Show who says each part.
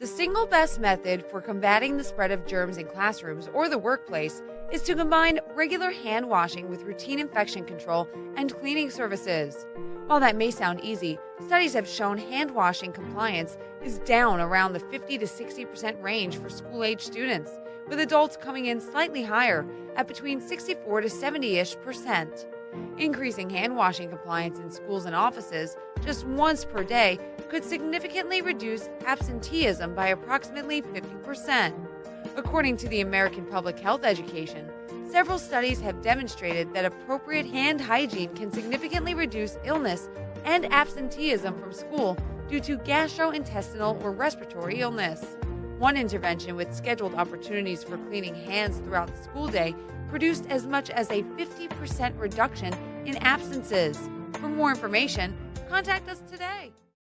Speaker 1: The single best method for combating the spread of germs in classrooms or the workplace is to combine regular hand washing with routine infection control and cleaning services. While that may sound easy, studies have shown hand washing compliance is down around the 50 to 60% range for school age students, with adults coming in slightly higher at between 64 to 70 ish percent. Increasing hand washing compliance in schools and offices just once per day could significantly reduce absenteeism by approximately 50%. According to the American Public Health Education, several studies have demonstrated that appropriate hand hygiene can significantly reduce illness and absenteeism from school due to gastrointestinal or respiratory illness. One intervention with scheduled opportunities for cleaning hands throughout the school day produced as much as a 50% reduction in absences. For more information, contact us today.